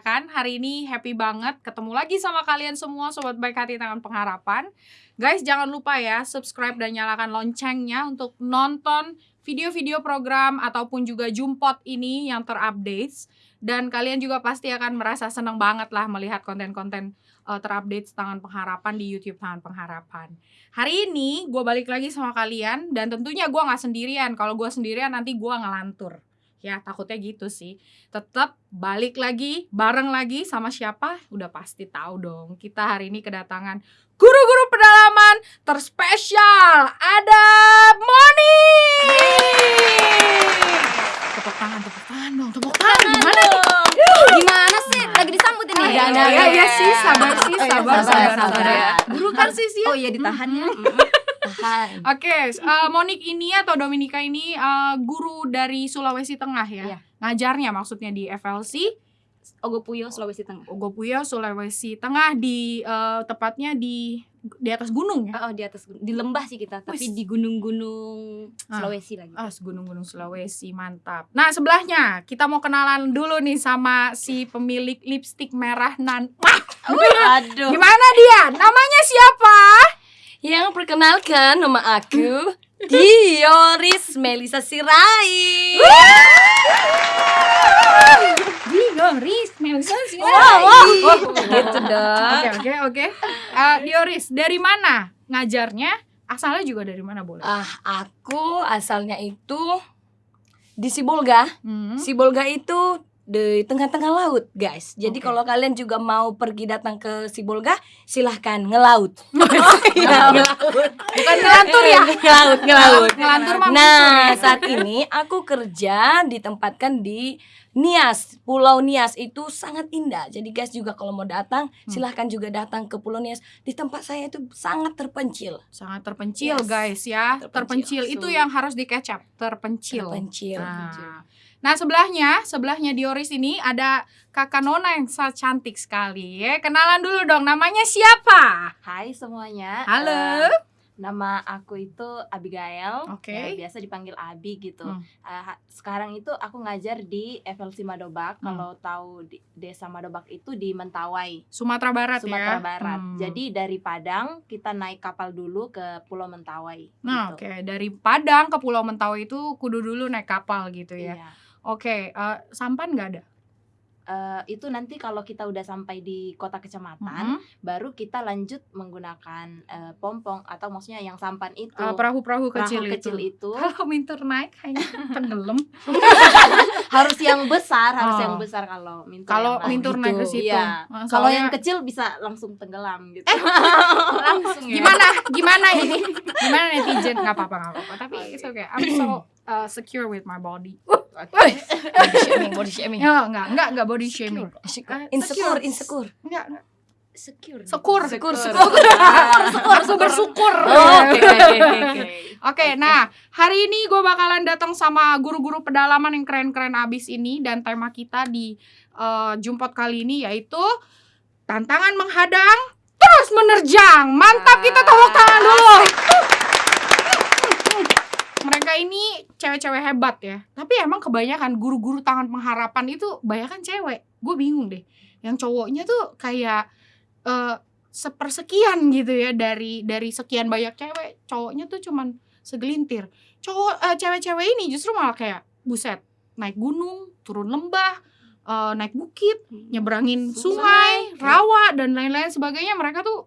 Kan? Hari ini happy banget ketemu lagi sama kalian semua Sobat Baik Hati Tangan Pengharapan. Guys jangan lupa ya subscribe dan nyalakan loncengnya Untuk nonton video-video program ataupun juga Jumpot ini yang terupdate Dan kalian juga pasti akan merasa senang banget lah melihat konten-konten uh, terupdate Tangan Pengharapan di Youtube Tangan Pengharapan. Hari ini gue balik lagi sama kalian Dan tentunya gue gak sendirian. Kalau gue sendirian nanti gue ngelantur ya takutnya gitu sih tetap balik lagi bareng lagi sama siapa udah pasti tahu dong kita hari ini kedatangan guru-guru pedalaman terspesial ada Moni tepuk tangan tepuk tangan dong tepuk tangan gimana nih Gimana sih? Lagi disambut ini. ya, ya, ya, ya sih sabar sih Oh, iya, sabar sabar, sabar, sabar, sabar. ya. guru kan sih sih Oh iya ditahan ya. Oke, eh, Monik ini atau Dominika ini eh, guru dari Sulawesi Tengah ya. Iya. Ngajarnya maksudnya di FLC Ogopuyo Sulawesi Tengah. Ogopuyo Sulawesi Tengah di eh, tepatnya di di atas gunung ya. Oh, di atas gunung. di lembah sih kita, tapi di gunung-gunung Ah. Sulawesi lagi. Ah, gunung-gunung Sulawesi, mantap. Nah, sebelahnya kita mau kenalan dulu nih sama si pemilik lipstick merah nan. Wah, Aduh. gimana dia? Namanya siapa? Yang perkenalkan nama aku Dioris Melisa Sirai. Dioris Melisa Wow, wow. gitu dong. Oke, oke, oke. Eh, Dioris, dari mana ngajarnya? Asalnya juga dari mana boleh? Ah, aku asalnya itu di Sibolga. Hmm. Sibolga itu di tengah-tengah laut, guys. Jadi Oke. kalau kalian juga mau pergi datang ke Sibolga, silahkan ngelaut. Bukan ngelantur ya? ngelaut, ngelaut. Ngelantur mah Nah, ya. saat ini aku kerja ditempatkan di Nias, Pulau Nias itu sangat indah. Jadi guys juga kalau mau datang, Hmm. silahkan juga datang ke Pulau Nias. Di tempat saya itu sangat terpencil. sangat terpencil Yes. guys ya. Terpencil, Terpencil, itu yang harus dikecap, terpencil. Terpencil. Nah. Nah, sebelahnya, sebelahnya Dioris ini ada Kakak Nona yang sangat cantik sekali ya. Kenalan dulu dong, namanya siapa? Hai semuanya. Halo. Eh, nama aku itu Abigail. Oke. Ya, biasa dipanggil Abi gitu. Hmm. Ha- sekarang itu aku ngajar di FLC Madobak. Hmm. Kalau tahu di, desa Madobak itu di Mentawai, Sumatera Barat Sumatera ya. Barat. Hmm. Jadi dari Padang kita naik kapal dulu ke Pulau Mentawai. Nah, gitu. oke, dari Padang ke Pulau Mentawai itu kudu dulu naik kapal gitu ya. Iya. Oke, eh, sampan nggak ada? Eh, itu nanti kalau kita udah sampai di kota kecamatan, Mhm. baru kita lanjut menggunakan eh, pompong atau maksudnya yang sampan itu. Perahu-perahu perahu kecil, kecil itu. itu Kalau minter naik kayaknya tenggelam. harus yang besar harus Oh. yang besar kalau mintur Kalau gitu. naik ke situ. Iya. Kalau yang kecil bisa langsung tenggelam gitu langsung gimana gimana ini gimana netizen nggak apa-apa nggak apa-apa tapi it's okay I'm so uh, secure with my body Body shaming, body shaming. ya nggak nggak nggak body shaming Insecure, insecure, secure. insecure. nggak nggak. Secure. syukur Syukur, syukur syukur bersyukur Oh, Oke, oke, oke, oke. Oke, nah hari ini gue bakalan datang sama guru-guru pedalaman yang keren-keren abis ini dan tema kita di uh, Jumpot kali ini yaitu tantangan menghadang terus menerjang. Mantap kita tepuk tangan dulu. Ini cewek-cewek hebat ya. Tapi emang kebanyakan guru-guru tangan pengharapan itu kebanyakan cewek. Gue bingung deh. Yang cowoknya tuh kayak eh sepersekian gitu ya dari dari sekian banyak cewek. Cowoknya tuh cuman segelintir. Cowok eh, cewek-cewek ini justru malah kayak buset, naik gunung, turun lembah, eh, naik bukit, nyeberangin sungai, rawa dan lain-lain sebagainya. Mereka tuh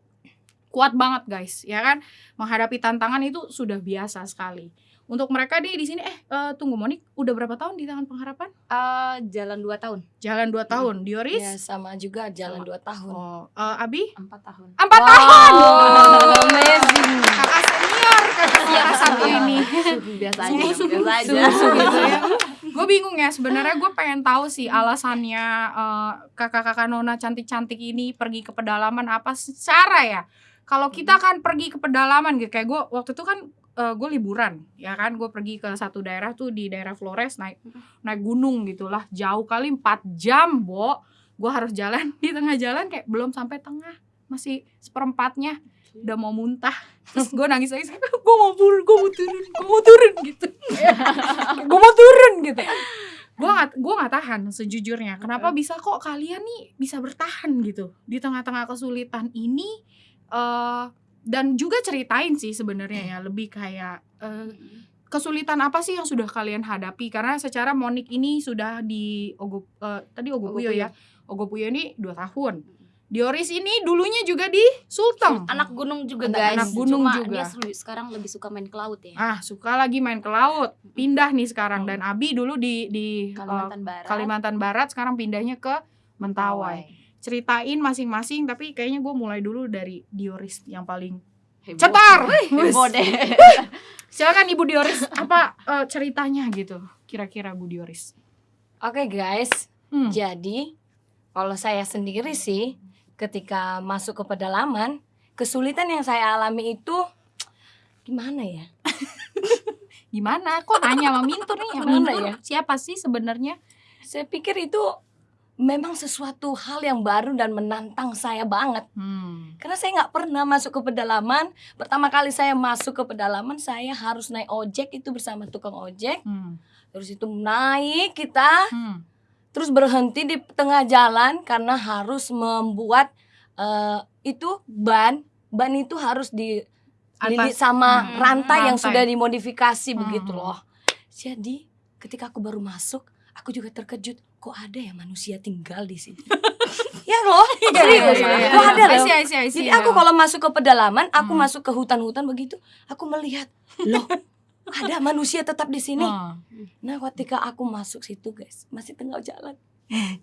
kuat banget guys, ya kan? Menghadapi tantangan itu sudah biasa sekali. Untuk mereka nih di sini eh eh, tunggu Monik, udah berapa tahun di tangan pengharapan? Eh, jalan 2 tahun. Jalan 2 tahun. Dioris? Ya sama juga jalan 2 tahun. Oh, eh, Abi? empat tahun Empat tahun. Wow, amazing. Kakak senior, kakak senior satu ini. biasa aja Suhu, biasa aja suhu gitu ya. Gue bingung ya sebenarnya gue pengen tahu sih alasannya eh, kakak-kakak Nona cantik-cantik ini pergi ke pedalaman apa secara ya. Kalau kita kan pergi ke pedalaman gitu kayak gue waktu itu kan gue liburan ya kan? Gue pergi ke satu daerah tuh di daerah Flores naik naik gunung gitulah jauh kali 4 jam bo. Gue harus jalan di tengah jalan kayak belum sampai tengah masih seperempatnya. Udah mau muntah. Terus gue nangis nangis gue mau turun gue mau turun gue mau turun gitu. Gue mau turun gitu. Gue nggak gue nggak tahan sejujurnya. Kenapa bisa kok kalian nih bisa bertahan gitu? Di tengah-tengah kesulitan ini eh dan juga ceritain sih sebenarnya ya lebih kayak eh, kesulitan apa sih yang sudah kalian hadapi karena secara Monik ini sudah di Ogo eh, tadi Ogopuyo ya. Ogopuyo ini dua tahun. Dioris ini dulunya juga di Sulteng. Anak gunung juga Anak- guys. anak gunung Cuma juga. dia sekarang lebih suka main ke laut ya. Ah, suka lagi main ke laut. Pindah nih sekarang dan Abi dulu di di eh, Kalimantan Barat Kalimantan Barat sekarang pindahnya ke Mentawai. Ceritain masing-masing tapi kayaknya gue mulai dulu dari Dioris yang paling Heboh. cetar. heboh deh Silakan Ibu Dioris apa eh, ceritanya gitu kira-kira Bu Dioris. Oke guys, Hmm. jadi kalau saya sendiri sih ketika masuk ke pedalaman, kesulitan yang saya alami itu gimana ya? Gimana? Kok nanya sama Mintur nih? Gimana ya? Siapa sih sebenarnya? Saya pikir itu memang sesuatu hal yang baru dan menantang saya banget. Hmm. Karena saya nggak pernah masuk ke pedalaman. Pertama kali saya masuk ke pedalaman, saya harus naik ojek itu bersama tukang ojek. Hmm. Terus itu naik kita, Hmm. terus berhenti di tengah jalan karena harus membuat eh, itu ban. Ban itu harus di sama Hmm, rantai, yang rantai. sudah dimodifikasi begitu Hmm. loh. Jadi ketika aku baru masuk, aku juga terkejut. Kok ada ya manusia tinggal di sini? ya loh, serius. Iya, iya, iya. Kok ada loh? I see, I see. Jadi aku kalau masuk ke pedalaman, aku Hmm. masuk ke hutan-hutan begitu, aku melihat, loh, ada manusia tetap di sini. Nah, ketika aku masuk situ, guys, masih tengah jalan,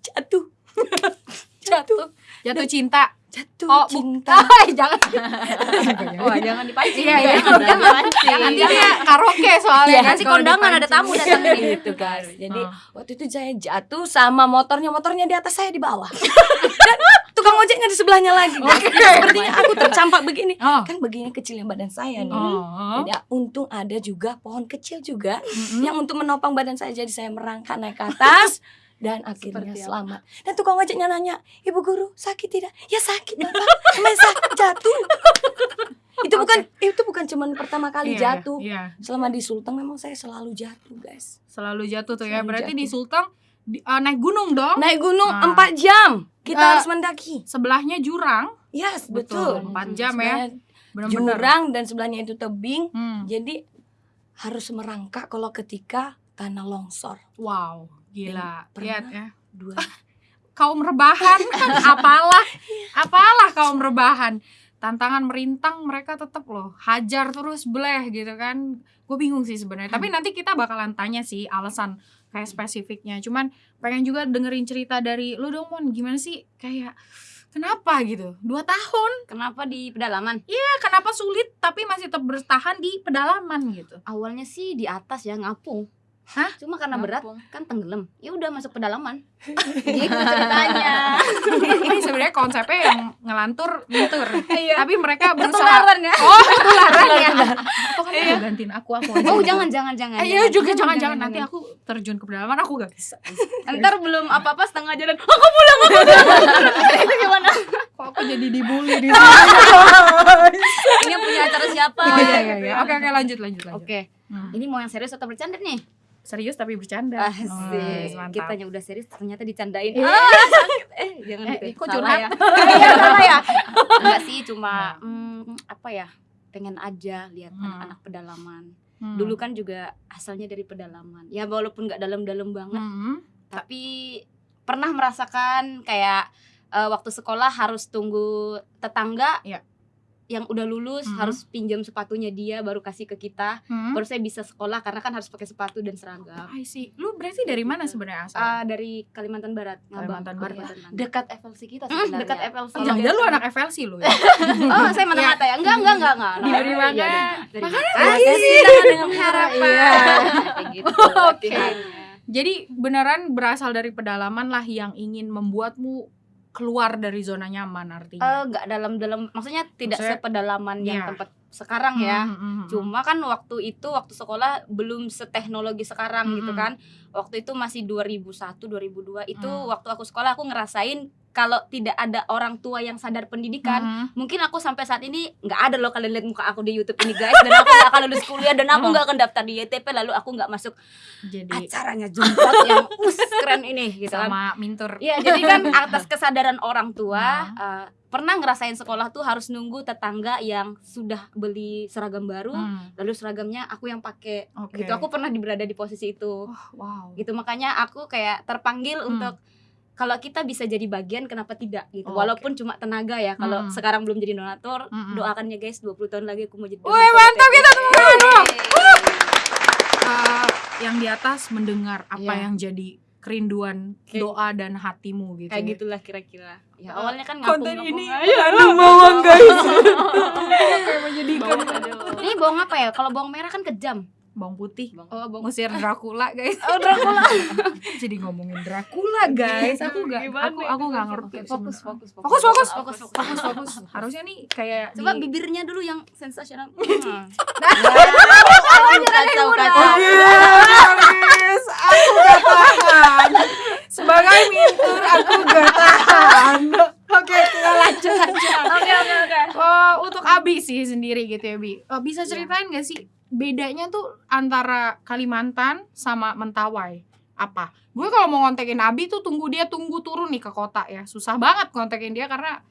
jatuh, jatuh, Jatuh cinta. jatuh Oh, cinta. Ay, jangan. wah jangan dipancing Iya, iya. jangan dipancing Nanti dia karaoke soalnya kan kalau kondangan ada tamu datang gitu guys. Jadi Oh. waktu itu saya jatuh sama motornya, motornya di atas saya di bawah. Dan tukang ojeknya di sebelahnya lagi. Sepertinya aku tercampak begini. Oh. Kan begini kecilnya badan saya nih. Oh. Jadi untung ada juga pohon kecil juga Mm-mm. yang untuk menopang badan saya jadi saya merangkak naik ke atas dan akhirnya selamat. Dan tukang ojeknya nanya, "Ibu guru, sakit tidak?" "Ya sakit, Bapak. Main sakit jatuh." itu bukan itu bukan cuman pertama kali Iya, jatuh. Iya, Selama di Sulteng memang saya selalu jatuh, guys. selalu jatuh tuh ya. Selalu Berarti jatuh. di Sulteng di- eh, naik gunung dong. Naik gunung Ah. 4 jam. Kita Ah. harus mendaki. Sebelahnya jurang. Yes, Betul. betul. 4 jam ya. Sebelahnya Benar-benar. Jurang dan sebelahnya itu tebing. Hmm. Jadi harus merangkak kalau ketika tanah longsor. Wow, gila. Lihat ya. Dua. Kaum rebahan, apalah, apalah kaum rebahan. Tantangan merintang mereka tetap loh hajar terus bleh gitu kan. Gue bingung sih sebenarnya. Tapi nanti kita bakalan tanya sih alasan kayak spesifiknya. Cuman pengen juga dengerin cerita dari lu dong Mon. Gimana sih kayak kenapa gitu? Dua tahun. Kenapa di pedalaman? Ya kenapa sulit tapi masih tetap bertahan di pedalaman gitu. Awalnya sih di atas ya ngapung. Hah? Cuma karena berat kan tenggelam. Ya udah masuk pedalaman. Gitu ceritanya. Ini sebenarnya konsepnya yang ngelantur ngintur. Iya. Tapi mereka berusaha Ketularan ya. Oh, ketularan ya. Oh, kan mau gantiin aku aku aja. Oh jangan jangan jangan. Eh, iya juga jangan jangan nanti aku terjun ke pedalaman aku gak bisa. Ntar belum apa-apa setengah jalan. Aku pulang aku pulang. Itu gimana? Kok aku jadi dibully di sini? Ini punya acara siapa? Iya, iya, iya. Oke oke lanjut lanjut lanjut. Oke. Hmm. Ini mau yang serius atau bercanda nih? Serius tapi bercanda. Asik. Oh, mantap. Kitanya udah serius ternyata dicandain. Iya. Ah, sakit. Eh, jangan Eh, gitu. kok curhat? ya. Iya, salah ya. Enggak sih, cuma hmm, apa ya? Pengen aja lihat Hmm. anak-anak pedalaman. Hmm. Dulu kan juga asalnya dari pedalaman. Ya walaupun nggak dalam-dalam banget, Hmm. tapi pernah merasakan kayak eh, waktu sekolah harus tunggu tetangga Iya. Yang udah lulus Mhm. harus pinjam sepatunya dia baru kasih ke kita Hmm. baru saya bisa sekolah karena kan harus pakai sepatu dan seragam I see. Lu berarti dari mana sebenarnya asal? Ah, dari Kalimantan Barat Kalimantan. Barat. Kalimantan Barat. dekat FLC kita Mm, sebenarnya dekat FLC Oh, jangan-jangan lu anak FLC lu ya? oh saya mata-mata ya enggak enggak enggak enggak Diberi Iya, makan. iya. Dari Makanya makan. Kasih dengan harapan. Iya. Kayak gitu Oke. Jadi beneran berasal dari pedalaman lah yang ingin membuatmu keluar dari zona nyaman Eh, artinya. enggak dalam dalam maksudnya tidak Maksudnya, sepedalaman yang iya. tempat sekarang ya. Hmm, hmm, hmm. Cuma kan waktu itu waktu sekolah belum seteknologi sekarang gitu Mm-mm. kan. Waktu itu masih 2001 2002 itu Mm. waktu aku sekolah aku ngerasain kalau tidak ada orang tua yang sadar pendidikan, Hmm. mungkin aku sampai saat ini nggak ada loh kalian lihat muka aku di YouTube ini guys dan aku nggak akan lulus kuliah dan aku Hmm. nggak akan daftar di YTP lalu aku nggak masuk jadi acaranya Jumat yang us keren ini gitu kan. sama mintur Iya, jadi kan atas kesadaran orang tua Hmm. eh, pernah ngerasain sekolah tuh harus nunggu tetangga yang sudah beli seragam baru, Hmm, lalu seragamnya aku yang pakai. oke Gitu. Aku pernah berada di posisi itu. Wah, wow Gitu makanya aku kayak terpanggil Hmm. untuk kalau kita bisa jadi bagian kenapa tidak gitu. Oke. Walaupun cuma tenaga ya. Kalau Hmm. sekarang belum jadi donatur, Hmm. doakan ya guys 20 tahun lagi aku mau jadi Wih, donatur. mantap, kita temukan dong. Eh, yang di atas mendengar apa Iya. yang jadi kerinduan Kayak- doa dan hatimu gitu Kayak ya. gitulah kira-kira. Ya Eh, awalnya kan konten ngapung-ngapung ini aduh bawang guys kayak menjadikan. Ini bawang apa ya? Kalau bawang merah kan kejam. Bawang putih Oh, bawang musir Dracula guys Oh, Dracula. jadi ngomongin Dracula guys aku Gimana aku aku nggak ngerti Fokus, fokus, fokus fokus fokus, fokus fokus fokus harusnya nih kayak Coba di- bibirnya dulu yang sensasional. kacau Oke, kacau guys, aku gak tahan. Sebagai mintur, aku gak tahan. Oke, kita lanjut aja. Oke, oke, oke. Eh, untuk Abi sih sendiri gitu ya, Bi. Eh, bisa ceritain gak sih bedanya tuh antara Kalimantan sama Mentawai? Apa? Gue kalau mau ngontekin Abi tuh tunggu dia tunggu turun nih ke kota ya. Susah banget ngontekin dia karena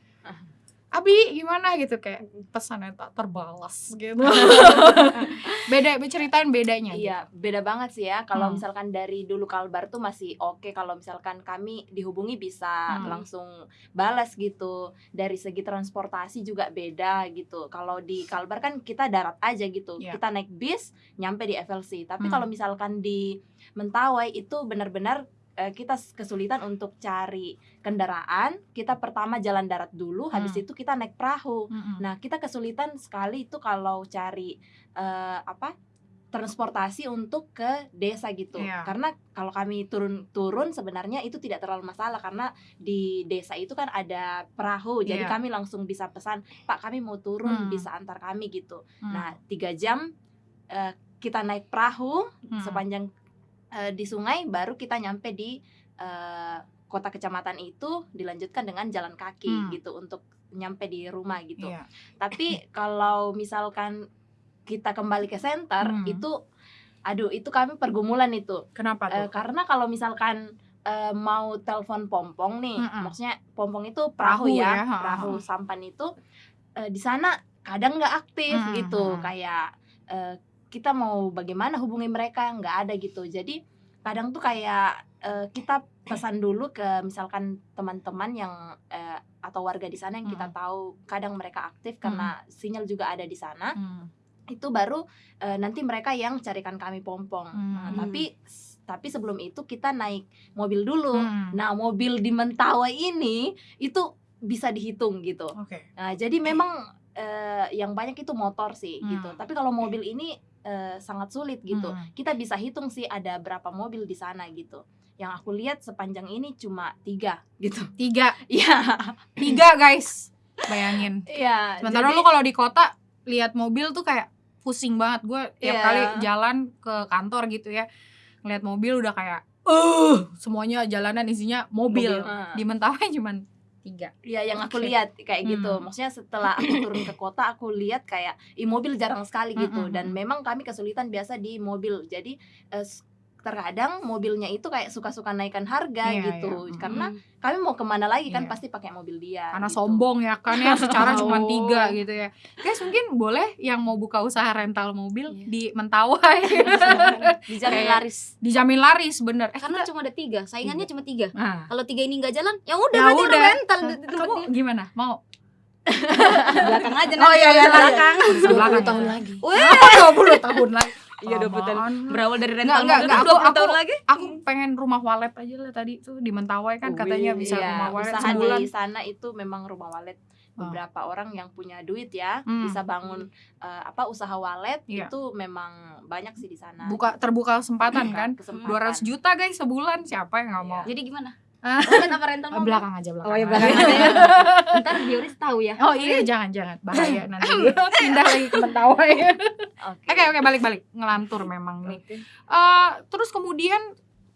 Abi gimana gitu kayak pesannya tak terbalas gitu. Beda, ceritain bedanya. gitu. Iya, beda banget sih ya. Kalau Hmm. misalkan dari dulu Kalbar tuh masih oke. Kalau misalkan kami dihubungi bisa Hmm. langsung balas gitu. Dari segi transportasi juga beda gitu. Kalau di Kalbar kan kita darat aja gitu. Iya. Kita naik bis nyampe di FLC. Tapi Hmm. kalau misalkan di Mentawai itu benar-benar eh, kita kesulitan untuk cari kendaraan. Kita pertama jalan darat dulu, habis Hmm. itu kita naik perahu. Mm-mm. Nah, kita kesulitan sekali itu kalau cari eh, apa? transportasi untuk ke desa gitu. Iya. Karena kalau kami turun-turun sebenarnya itu tidak terlalu masalah karena di desa itu kan ada perahu. Jadi Iya. kami langsung bisa pesan, "Pak, kami mau turun, Hmm. bisa antar kami." gitu. Hmm. Nah, tiga jam eh, kita naik perahu Hmm. sepanjang eh, di sungai baru kita nyampe di eh, kota kecamatan itu dilanjutkan dengan jalan kaki Hmm. gitu untuk nyampe di rumah gitu. Iya. Tapi kalau misalkan kita kembali ke center Hmm. itu aduh itu kami pergumulan itu. Kenapa tuh? karena kalau misalkan eh, mau telepon pompong nih, Mm-mm. maksudnya pompong itu perahu, Perahu ya, ya, perahu sampan itu eh, di sana kadang nggak aktif Mm-mm, gitu, kayak eh, kita mau bagaimana hubungi mereka nggak ada gitu. Jadi kadang tuh kayak eh, kita pesan dulu ke misalkan teman-teman yang eh, atau warga di sana yang kita Mm-mm. tahu kadang mereka aktif karena sinyal juga ada di sana Hmm. itu baru eh, nanti mereka yang carikan kami pompong. Nah, Hmm. tapi tapi sebelum itu kita naik mobil dulu. Hmm. Nah, mobil di Mentawai ini itu bisa dihitung gitu. Oke. Nah, jadi memang eh, yang banyak itu motor sih Hmm. gitu. Tapi kalau mobil ini eh, sangat sulit gitu. Hmm. Kita bisa hitung sih ada berapa mobil di sana gitu. Yang aku lihat sepanjang ini cuma tiga gitu. Tiga, Iya, tiga guys. Bayangin. iya. Sementara jadi- lu kalau di kota lihat mobil tuh kayak pusing banget. Gue tiap Iya. kali jalan ke kantor gitu ya, ngeliat mobil udah kayak, eh semuanya jalanan isinya mobil. Mobil. Di Mentawai cuman tiga. Iya yang aku Oke. lihat kayak gitu. Hmm. Maksudnya setelah aku turun ke kota aku lihat kayak i mobil jarang sekali gitu Mm-mm. dan memang kami kesulitan biasa di mobil. Jadi s- terkadang mobilnya itu kayak suka-suka naikkan harga Iya, gitu. iya. Karena Hmm. kami mau ke mana lagi kan Iya. pasti pakai mobil dia. Karena gitu. sombong ya kan ya secara cuma Oh. tiga gitu ya. Guys mungkin boleh yang mau buka usaha rental mobil Iya. di Mentawai. dijamin laris. Dijamin laris bener. Eh, Karena cuma ada tiga, saingannya cuma tiga. nah, Kalau tiga ini nggak jalan, ya udah Ya berarti udah. rental kamu gimana? Mau? belakang aja Oh, nanti iya, kalau iya, belakang. Sebelah 20 kanan. tahun lagi. Oh, 20 tahun lagi. Iya, 20 tahun. Aman. Berawal dari rental nggak, mobil nggak, kan 20 aku- tahun aku- lagi. Aku pengen rumah walet aja lah tadi tuh di Mentawai kan katanya Wih, bisa Iya, rumah walet usaha sebulan. di sana itu memang rumah walet beberapa orang yang punya duit ya Hmm. bisa bangun eh, apa usaha walet Iya. itu memang banyak sih di sana. Buka terbuka kesempatan kan. Kesempatan. 200 juta guys sebulan siapa yang nggak mau? Iya. Jadi gimana? Ah. Bukan apa rental mobil? belakang aja belakang. Oh ya aja. belakang aja ya. Ntar Dioris tahu ya. Oh iya jangan jangan bahaya nanti pindah lagi ke Mentawai. Oke. Oke balik balik ngelantur memang nih. Eh terus kemudian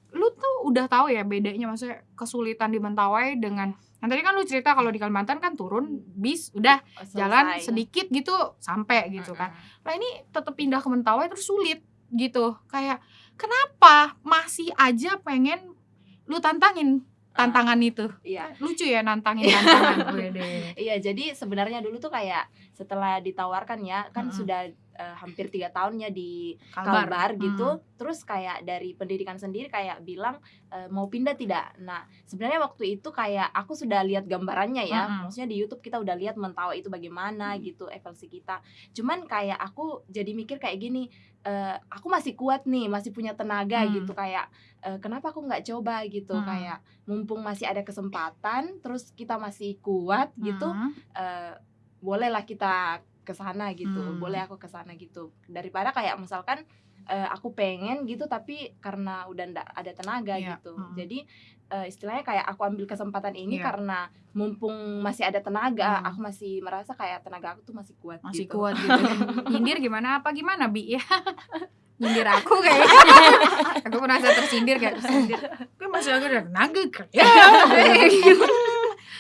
lu tuh udah tahu ya bedanya maksudnya kesulitan di Mentawai dengan yang tadi kan lu cerita kalau di Kalimantan kan turun bis udah Oh, jalan selesai. sedikit gitu sampai gitu kan. Nah ini tetap pindah ke Mentawai terus sulit gitu. Kayak kenapa masih aja pengen lu tantangin tantangan itu. Iya. Lucu ya nantangin tantangan gue deh. Iya, jadi sebenarnya dulu tuh kayak setelah ditawarkan ya, kan Mm-mm. sudah eh, hampir tiga tahun ya di Kalbar, Kalbar Hmm. gitu. Terus kayak dari pendidikan sendiri kayak bilang eh, mau pindah tidak. Nah, sebenarnya waktu itu kayak aku sudah lihat gambarannya ya. Mm-mm. Maksudnya di YouTube kita udah lihat Mentawai itu bagaimana gitu evaluasi kita. Cuman kayak aku jadi mikir kayak gini, eh, aku masih kuat nih, masih punya tenaga Hmm. gitu kayak eh, kenapa aku nggak coba gitu Hmm. kayak mumpung masih ada kesempatan, terus kita masih kuat gitu Hmm. eh, bolehlah kita ke sana gitu Hmm. boleh aku ke sana gitu daripada kayak misalkan eh, aku pengen gitu tapi karena udah ndak ada tenaga Iya, gitu mm. jadi eh, istilahnya kayak aku ambil kesempatan ini Iya. karena mumpung masih ada tenaga Hmm. aku masih merasa kayak tenaga aku tuh masih kuat masih gitu. kuat gitu nyindir gimana apa gimana bi ya nyindir aku kayak aku merasa tersindir kayak tersindir gue masih agak ada tenaga kayak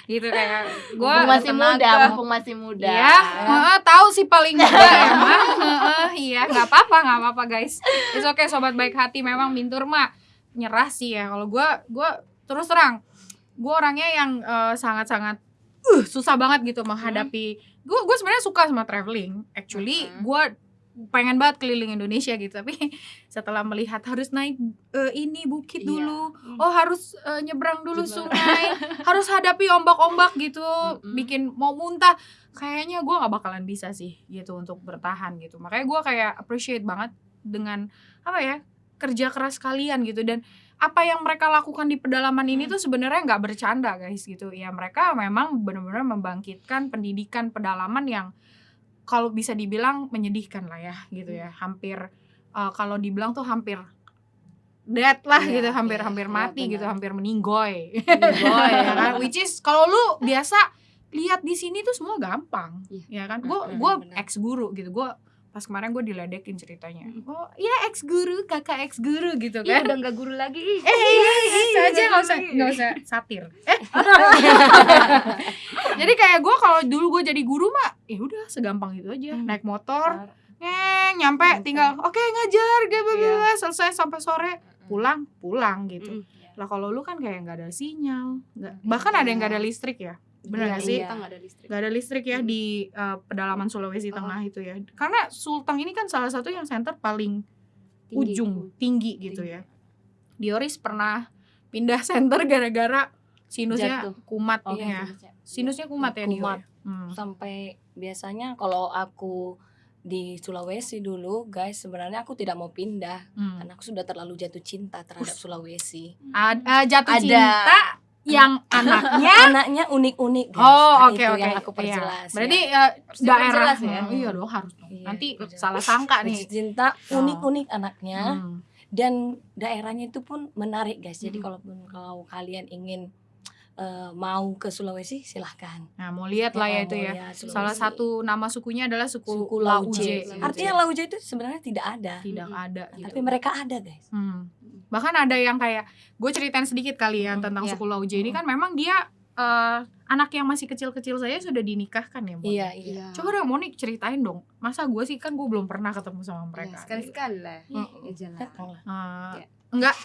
gitu kayak gue masih muda mumpung masih muda Iya, heeh, tahu sih paling muda emang. Heeh, iya, nggak apa-apa, nggak apa-apa guys. It's okay sobat baik hati memang Mintur mah nyerah sih ya. Kalau gua gua terus terang, gua orangnya yang eh, sangat-sangat uh, susah banget gitu menghadapi. Gua gua sebenarnya suka sama traveling. Actually, Mhm. gua pengen banget keliling Indonesia gitu tapi setelah melihat harus naik eh, ini bukit Iya. dulu oh harus eh, nyebrang dulu Bener. sungai harus hadapi ombak-ombak gitu Mm-mm. bikin mau muntah kayaknya gue nggak bakalan bisa sih gitu untuk bertahan gitu makanya gue kayak appreciate banget dengan apa ya kerja keras kalian gitu dan apa yang mereka lakukan di pedalaman ini Hmm. tuh sebenarnya nggak bercanda guys gitu ya mereka memang benar-benar membangkitkan pendidikan pedalaman yang kalau bisa dibilang menyedihkan lah ya gitu ya hampir eh, kalau dibilang tuh hampir dead lah Iya, gitu hampir iya, hampir iya, mati gitu benar. hampir meninggoy Meninggoy, ya kan which is kalau lu biasa lihat di sini tuh semua gampang ya Iya. kan gue gue ex guru gitu gue pas kemarin gue diledekin ceritanya oh iya ex guru kakak ex guru gitu kan udah nggak guru lagi. eh itu aja nggak usah nggak usah satir eh jadi kayak gue kalau dulu gue jadi guru mah ya udah segampang itu aja Hmm. naik motor ngeng nyampe tinggal oke ngajar gak Iya. selesai sampai sore pulang pulang gitu Mm. lah kalau lu kan kayak nggak ada sinyal nggak bahkan ada yang nggak ada listrik ya bener Iya, gak sih Kita nggak ada listrik. nggak ada listrik ya di uh, pedalaman Sulawesi Oh. Tengah itu ya karena Sulteng ini kan salah satu yang center paling Tinggi. ujung tinggi gitu Tinggi. ya Dioris pernah pindah center gara-gara sinusnya Jatuh. kumat Oh, ya iya. Sinusnya kumat ya Dio Kumat. ya? Hmm. sampai biasanya kalau aku di Sulawesi dulu guys sebenarnya aku tidak mau pindah Hmm. karena aku sudah terlalu jatuh cinta terhadap Sulawesi Ad- uh, jatuh Ada. cinta yang anaknya anaknya unik-unik guys Oh Nah, oke oke yang aku Iya. perjelas Berarti ya. uh, daerah diperjelas ya. Hmm, Iya dong harus dong. Iya, Nanti diperjelas. salah sangka nih. Cinta Oh. unik-unik anaknya Hmm. dan daerahnya itu pun menarik guys jadi Hmm. kalaupun kalau kalian ingin eh, mau ke Sulawesi silahkan Nah mau lihat lah ya itu ya. lihat Sulawesi. Salah satu nama sukunya adalah suku, suku Lauje. Lauje gitu artinya ya. Lauje itu sebenarnya tidak ada tidak Mm-mm. ada gitu. tapi mereka ada guys Hmm. Bahkan ada yang kayak gue ceritain sedikit kali ya Hmm, tentang iya. suku Lauje ini kan memang dia eh, anak yang masih kecil-kecil saya sudah dinikahkan ya. Mon? iya iya Coba dong Monik ceritain dong. Masa gue sih kan gue belum pernah ketemu sama mereka. sekali sekali lah. Mm-mm. Ya, jalan. Iya. Enggak.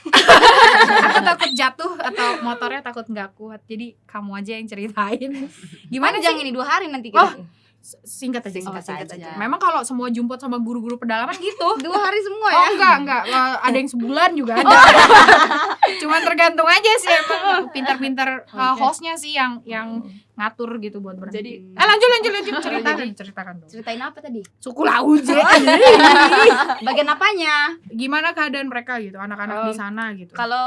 Aku takut jatuh atau motornya takut nggak kuat. Jadi kamu aja yang ceritain. Gimana Panjang sih? ini dua hari nanti Oh, kita. S- singkat aja Singkat singkat, aja. aja. memang kalau semua jumput sama guru-guru pedalaman gitu. Dua hari semua oh ya. enggak enggak. Eh, ada yang sebulan juga ada. Cuman tergantung aja sih emang. Pintar-pintar eh, Oke. hostnya sih yang yang ngatur gitu buat berhenti. Jadi eh lanjut lanjut lanjut. Ceritakan jadi- ceritakan dong. Ceritain apa tadi? suku Lauje Bagian apanya? gimana keadaan mereka gitu anak-anak Oh, di sana gitu. Kalau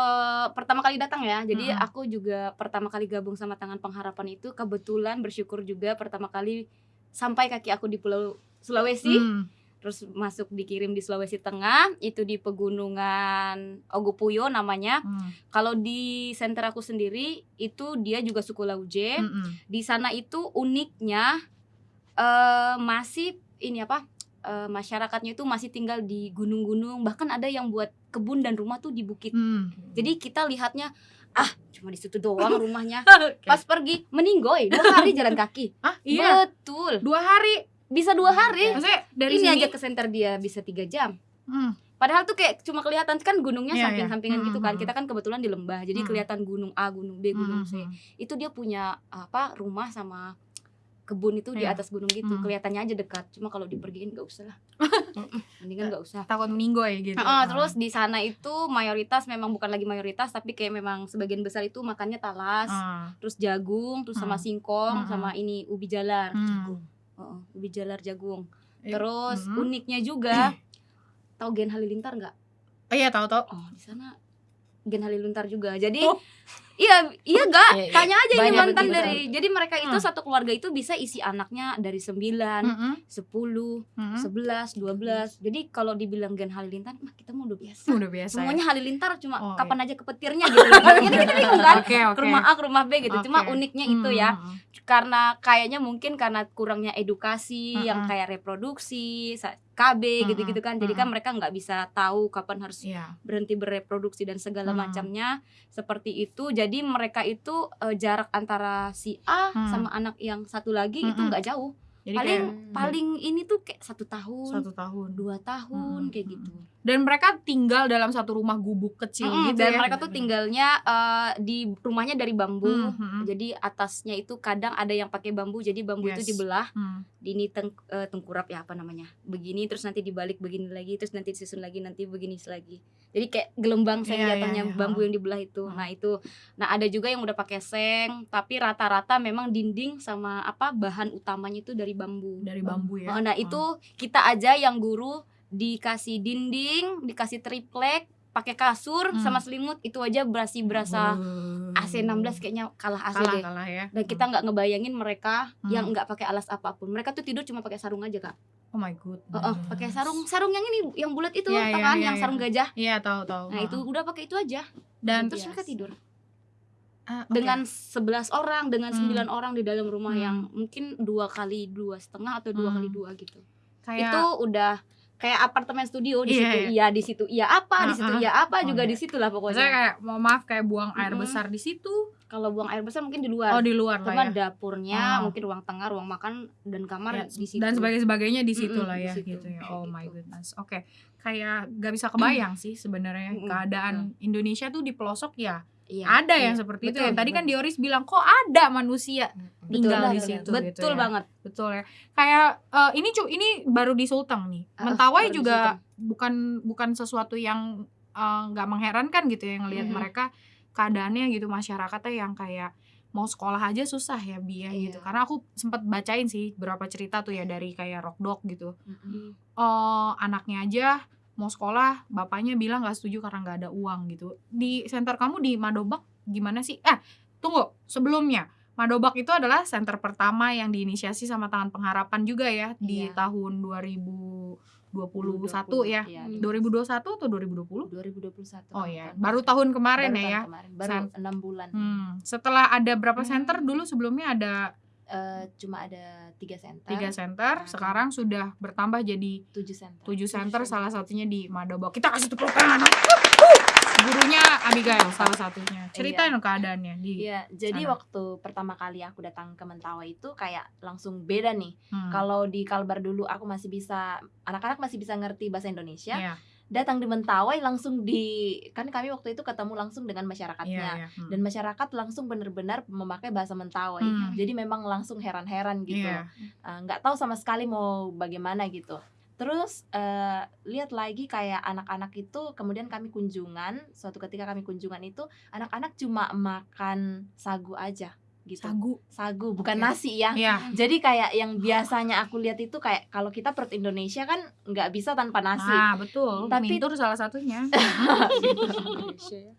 pertama kali datang ya, jadi Mm-mm. aku juga pertama kali gabung sama Tangan Pengharapan itu kebetulan bersyukur juga pertama kali sampai kaki aku di Pulau Sulawesi. Hmm. terus masuk dikirim di Sulawesi Tengah itu di pegunungan Ogopuyo namanya Hmm. kalau di center aku sendiri itu dia juga suku Lauje Mm-mm. di sana itu uniknya eh masih ini apa eh, masyarakatnya itu masih tinggal di gunung-gunung bahkan ada yang buat kebun dan rumah tuh di bukit Hmm. jadi kita lihatnya ah cuma di situ doang rumahnya Oke. pas pergi meninggoy dua hari jalan kaki Ah, iya. betul Dua hari. bisa dua hari Maksudnya dari ini sini aja ke center dia bisa tiga jam Hmm. Padahal tuh kayak cuma kelihatan kan gunungnya Iya, samping-sampingan iya. gitu kan. Hmm, Kita kan kebetulan di lembah, jadi Hmm. kelihatan gunung A, gunung B, gunung C. Hmm. Itu dia punya apa rumah sama kebun itu di Iya. atas gunung gitu. Hmm. Kelihatannya aja dekat. Cuma kalau dipergiin gak usah lah. Mendingan gak usah. Takut meninggoy gitu. Heeh, terus di sana itu mayoritas memang bukan lagi mayoritas tapi kayak memang sebagian besar itu makannya talas, Ah. terus jagung, terus sama Hmm. singkong, Hmm. sama ini ubi jalar. Hmm. Heeh, ubi jalar jagung. Eh, Terus hmm. uniknya juga tahu Gen Halilintar nggak? Oh iya tahu tahu. Oh di sana Gen Halilintar juga. Jadi Oh. iya iya gak? Iya, iya. Tanya aja ini Banyak mantan betul, dari. Jadi mereka itu Hmm. satu keluarga itu bisa isi anaknya dari 9, Mm-mm. 10, Mm-mm. 11, 12. Jadi kalau dibilang Gen Halilintar, mah kita mau udah biasa. Udah biasa. ya. Semuanya Halilintar cuma Oh, kapan aja ke petirnya gitu. Makanya kita bingung kan. Oke oke. Ke rumah A, ke rumah B gitu. Cuma Oke. uniknya itu ya. Hmm, hmm, Karena kayaknya mungkin karena kurangnya edukasi yang Mm-mm. kayak reproduksi, KB gitu-gitu kan. Jadi kan mereka nggak bisa tahu kapan harus Iya. berhenti bereproduksi dan segala Hmm. macamnya seperti itu jadi mereka itu eh, jarak antara si A Hmm. sama anak yang satu lagi itu Mm-mm. nggak jauh Jadi paling kayak paling ini tuh kayak satu tahun satu tahun. dua tahun Hmm. kayak gitu Dan mereka tinggal dalam satu rumah gubuk kecil Mm-mm, gitu dan ya. mereka tuh tinggalnya eh, di rumahnya dari bambu Hmm, hmm, jadi atasnya itu kadang ada yang pakai bambu jadi bambu itu Yes. dibelah hmm. di ini teng- eh, tengkurap ya apa namanya begini terus nanti dibalik begini lagi terus nanti disusun lagi nanti begini lagi jadi kayak gelembang seng jatuhnya iya, iya. bambu yang dibelah itu Hmm. nah itu nah ada juga yang udah pakai seng tapi rata-rata memang dinding sama apa bahan utamanya itu dari bambu Dari bambu ya. Oh, nah itu kita aja yang guru dikasih dinding dikasih triplek pakai kasur Hmm. sama selimut itu aja berasi berasa AC 16 kayaknya kalah AC kalah deh kalah ya. dan kita nggak ngebayangin mereka Hmm. yang nggak pakai alas apa pun mereka tuh tidur cuma pakai sarung aja kak Oh my god. oh, oh, pakai sarung sarung yang ini yang bulat itu tau iya, kan iya, yang iya. sarung gajah Iya tahu tahu. nah itu udah pakai itu aja dan terus mereka tidur Ah, oke. dengan 11 orang dengan Hmm. 9 orang di dalam rumah Hmm. yang mungkin dua kali dua setengah atau dua Hmm. kali dua gitu kayak itu udah kayak apartemen studio di Iya, situ iya. iya di situ iya apa di situ Ah, ah. iya apa Oh, juga iya. di situ lah Maksudnya pokoknya kayak mau maaf kayak buang air Mm-mm. besar di situ. kalau buang air besar mungkin di luar Oh di luar lah cuma ya. dapurnya Oh. mungkin ruang tengah ruang makan dan kamar Ya, di situ dan sebagainya sebagainya di situ Mm-mm, lah di ya situ. gitu ya. Oh Kayak my gitu. goodness. Oke. Kayak gak bisa kebayang sih sebenarnya Mm-mm, keadaan Indonesia tuh di pelosok ya. Iya, ada iya. yang seperti itu Betul, ya. Tadi kan betul. Dioris bilang kok ada manusia Betul tinggal di banget. situ betul gitu ya. banget Betul ya. Kayak eh, ini cu ini baru di Sulteng nih. Ah, Mentawai di juga bukan bukan sesuatu yang eh, nggak mengherankan gitu ya ngelihat Mhm. mereka keadaannya gitu masyarakatnya yang kayak mau sekolah aja susah ya Bia Iya. gitu. Karena aku sempat bacain sih beberapa cerita tuh ya dari kayak Rock Dog gitu. Mm. Oh, anaknya aja mau sekolah, bapaknya bilang nggak setuju karena nggak ada uang gitu. Di center kamu di Madobak gimana sih? Eh, tunggu, sebelumnya Madobak itu adalah center pertama yang diinisiasi sama Tangan Pengharapan juga ya di Iya. tahun 2021 ya. Iya, Hmm. 2021 atau 2020? 2021 Oh ya, baru tahun kemarin Baru ya tahun ya. kemarin. baru San- enam bulan Hmm, setelah ada berapa Hmm. center dulu sebelumnya ada Eh, cuma ada tiga center tiga center, Nah. sekarang sudah bertambah jadi tujuh center tujuh center center. salah satunya di Madobak kita kasih tepuk tangan gurunya Abigail salah satunya ceritain dong keadaannya di Iya, jadi sana. waktu pertama kali aku datang ke Mentawai itu kayak langsung beda nih. Hmm. Kalau di Kalbar dulu aku masih bisa anak-anak masih bisa ngerti bahasa Indonesia. Iya, Datang di Mentawai langsung di kan kami waktu itu ketemu langsung dengan masyarakatnya. iya. Hmm. Dan masyarakat langsung benar-benar memakai bahasa Mentawai. Hmm. Jadi memang langsung heran-heran gitu. Iya. Eh, nggak tahu sama sekali mau bagaimana gitu. Terus eh, lihat lagi kayak anak-anak itu kemudian kami kunjungan, suatu ketika kami kunjungan itu anak-anak cuma makan sagu aja gitu. sagu Sagu bukan Oke. nasi ya. Iya. Jadi kayak yang biasanya aku lihat itu kayak kalau kita perut Indonesia kan nggak bisa tanpa nasi. Nah, betul. Tapi- Mintur salah satunya. Ya.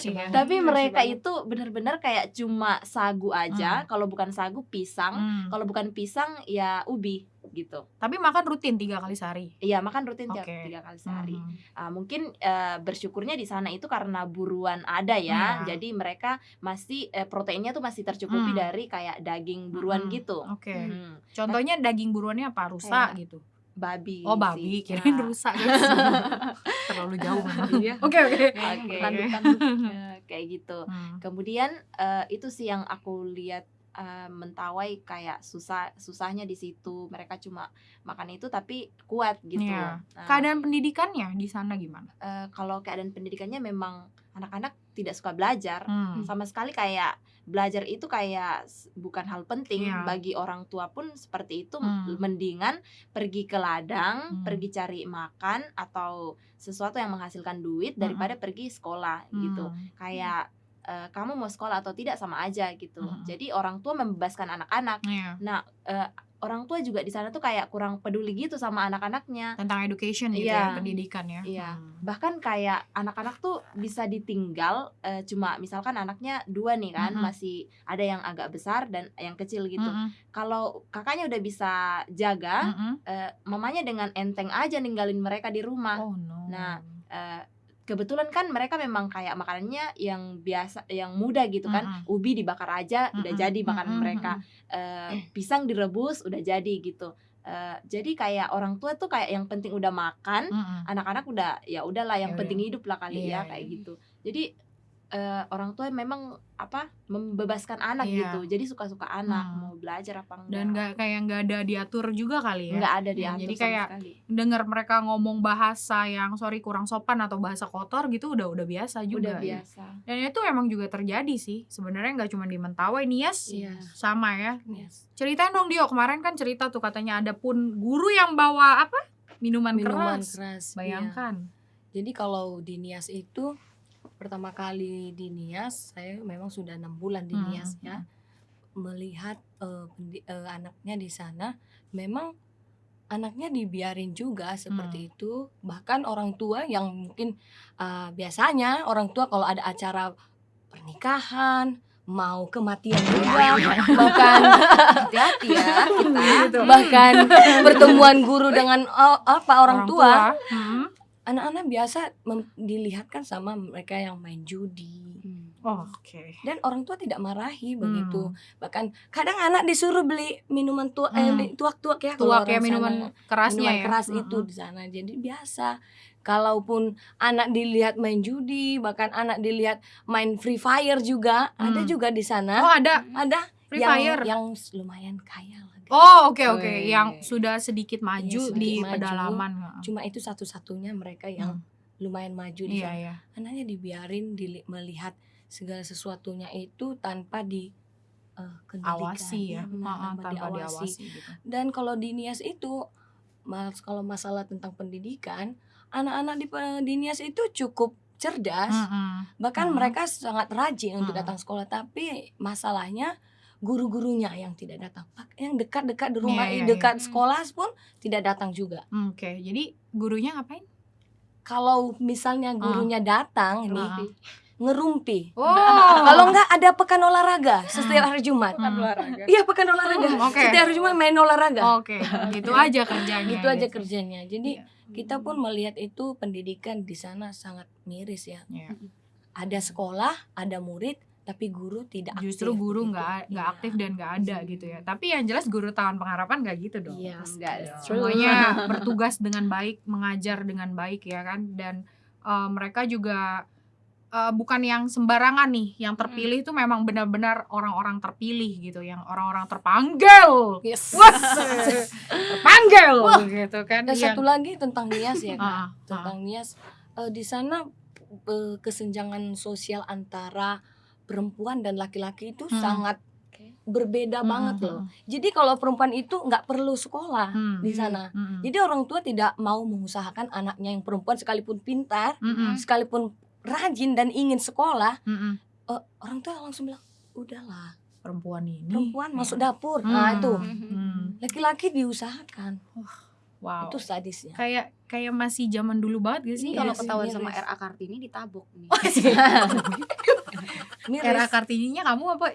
Iya. Tapi Nasi mereka itu benar-benar kayak cuma sagu aja. Kalau bukan sagu pisang, Hmm. kalau bukan pisang ya ubi. Gitu. Tapi makan rutin tiga kali sehari. Iya makan rutin tiga, Oke. tiga kali sehari. Mhm. Ah, mungkin eh, bersyukurnya di sana itu karena buruan ada ya, Iya. jadi mereka masih eh, proteinnya tuh masih tercukupi Hmm. dari kayak daging buruan Mm-mm. gitu. Oke. Hmm, Contohnya daging buruannya apa? Rusa Kayak gitu. babi. Oh babi, sih. kirain Nah, rusa guys. Terlalu jauh. Iya. Oke oke. Oke. Tanduk-tanduk. eh, kayak gitu. Hmm. Kemudian eh, itu sih yang aku lihat eh, mentawai kayak susah susahnya di situ. Mereka cuma makan itu tapi kuat gitu. Iya. Nah, Keadaan pendidikannya di sana gimana? eh, kalau keadaan pendidikannya memang anak-anak tidak suka belajar. Hmm. sama sekali kayak belajar itu kayak bukan hal penting Iya. bagi orang tua pun seperti itu Hmm. mendingan pergi ke ladang Hmm. pergi cari makan atau sesuatu yang menghasilkan duit daripada pergi sekolah gitu Hmm. Eh, kamu mau sekolah atau tidak sama aja gitu Hmm. jadi orang tua membebaskan anak-anak Iya. orang tua juga di sana tuh kayak kurang peduli gitu sama anak-anaknya Tentang education gitu Iya. ya, pendidikan ya. Iya. Hmm. bahkan kayak anak-anak tuh bisa ditinggal eh, cuma misalkan anaknya dua nih kan Mm-mm. masih ada yang agak besar dan yang kecil gitu Mm-mm. kalau kakaknya udah bisa jaga Mm-mm. eh, mamanya dengan enteng aja ninggalin mereka di rumah Oh no. Nah, Eh, kebetulan kan mereka memang kayak makanannya yang biasa yang mudah gitu kan Mm-mm. ubi dibakar aja udah Mm-mm. jadi makanan Mm-mm. mereka Eh, pisang direbus udah jadi gitu Eh, jadi kayak orang tua tuh kayak yang penting udah makan anak-anak udah ya udahlah yang Ya penting udah. hidup lah kali Iya, ya kayak iya. gitu jadi eh, orang tua memang apa membebaskan anak Iya. gitu jadi suka-suka anak Hmm. mau belajar apa enggak Dan nggak kayak nggak ada diatur juga kali ya. nggak ada Ya, diatur jadi sama kayak sekali. dengar mereka ngomong bahasa yang sorry kurang sopan atau bahasa kotor gitu udah udah biasa juga. udah ya. biasa Dan itu emang juga terjadi sih. Sebenarnya nggak cuma di Mentawai nih Yas. Iya. Sama ya. Yes. Ceritain dong Dio, kemarin kan cerita tuh katanya ada pun guru yang bawa apa? Minuman, Minuman keras. keras. iya. Bayangkan. Jadi kalau di Nias itu pertama kali di Nias saya memang sudah enam bulan di Hmm, Nias ya. melihat eh, pendi- eh, anaknya di sana memang anaknya dibiarin juga seperti itu. Bahkan orang tua yang mungkin eh, biasanya orang tua kalau ada acara pernikahan mau kematian juga bahkan Hati-hati ya kita. Gitu. bahkan pertemuan guru dengan oh, apa orang, tua. Hmm. Anak-anak biasa dilihatkan sama mereka yang main judi Oh, Oke. dan orang tua tidak marahi begitu Hmm. bahkan kadang anak disuruh beli minuman tua eh, Hmm. beli tuak-tuak ya Tuak ya minuman sana. kerasnya minuman ya. keras itu Mm-mm. di sana jadi biasa kalaupun anak dilihat main judi bahkan anak dilihat main free fire juga ada Hmm. juga di sana Oh ada ada Free yang Fire. yang lumayan kaya Oh oke oke, Wih. yang sudah sedikit maju Iya, sedikit di maju. pedalaman. cuma itu satu-satunya mereka yang Hmm. lumayan maju di Iya sana iya. anaknya dibiarin dili- melihat segala sesuatunya itu tanpa di eh, kendalikan Awasi ya, benar, Heeh, tanpa, tanpa diawasi. diawasi gitu. dan kalau di Nias itu mas kalau masalah tentang pendidikan anak-anak di, pe- di Nias itu cukup cerdas Mm-mm. bahkan Mhm. mereka sangat rajin untuk Mhm. datang sekolah tapi masalahnya guru-gurunya yang tidak datang yang dekat-dekat di rumah Iya, iya, dekat iya. sekolah pun tidak datang juga Hmm, Oke, jadi gurunya ngapain? kalau misalnya gurunya datang nih Ah. ngerumpi Oh, Kalau enggak ada pekan olahraga setiap hari Jumat. Hmm. olahraga. Iya pekan olahraga. Hmm, oke. Setiap hari Jumat main olahraga. Oke, gitu aja kerjanya. Gitu aja gitu. kerjanya. Jadi Iya. kita pun melihat itu pendidikan di sana sangat miris ya. Iya. Ada sekolah, ada murid, tapi guru tidak aktif. Justru guru begitu. nggak nggak Iya. aktif dan nggak ada gitu ya. Tapi yang jelas guru taman pengharapan nggak gitu dong. Enggak iya. dong. semuanya bertugas dengan baik, mengajar dengan baik ya kan, dan eh, mereka juga eh, bukan yang sembarangan nih, yang terpilih itu memang benar-benar orang-orang terpilih gitu, yang orang-orang terpanggil, Yes. Wah, terpanggil gitu kan. Dan yang- satu lagi tentang Nias ya, ah, tentang Nias eh, di sana kesenjangan sosial antara perempuan dan laki-laki itu Hmm. sangat berbeda Hmm, banget hmm, loh. Jadi kalau perempuan itu nggak perlu sekolah Hmm. di sana. Mm-mm. Jadi orang tua tidak mau mengusahakan anaknya yang perempuan sekalipun pintar, Mm-mm. sekalipun rajin dan ingin sekolah, Mm-mm. eh, orang tua langsung bilang, udahlah, perempuan ini perempuan ya. masuk dapur. Hmm. Nah itu, Hmm. laki-laki diusahakan. wow Itu sadisnya. kayak kayak masih zaman dulu banget gak sih Ini kalau Iya, ketahuan miris. sama RA Kartini ditabok nih. miris. Era Kartininya kamu apa?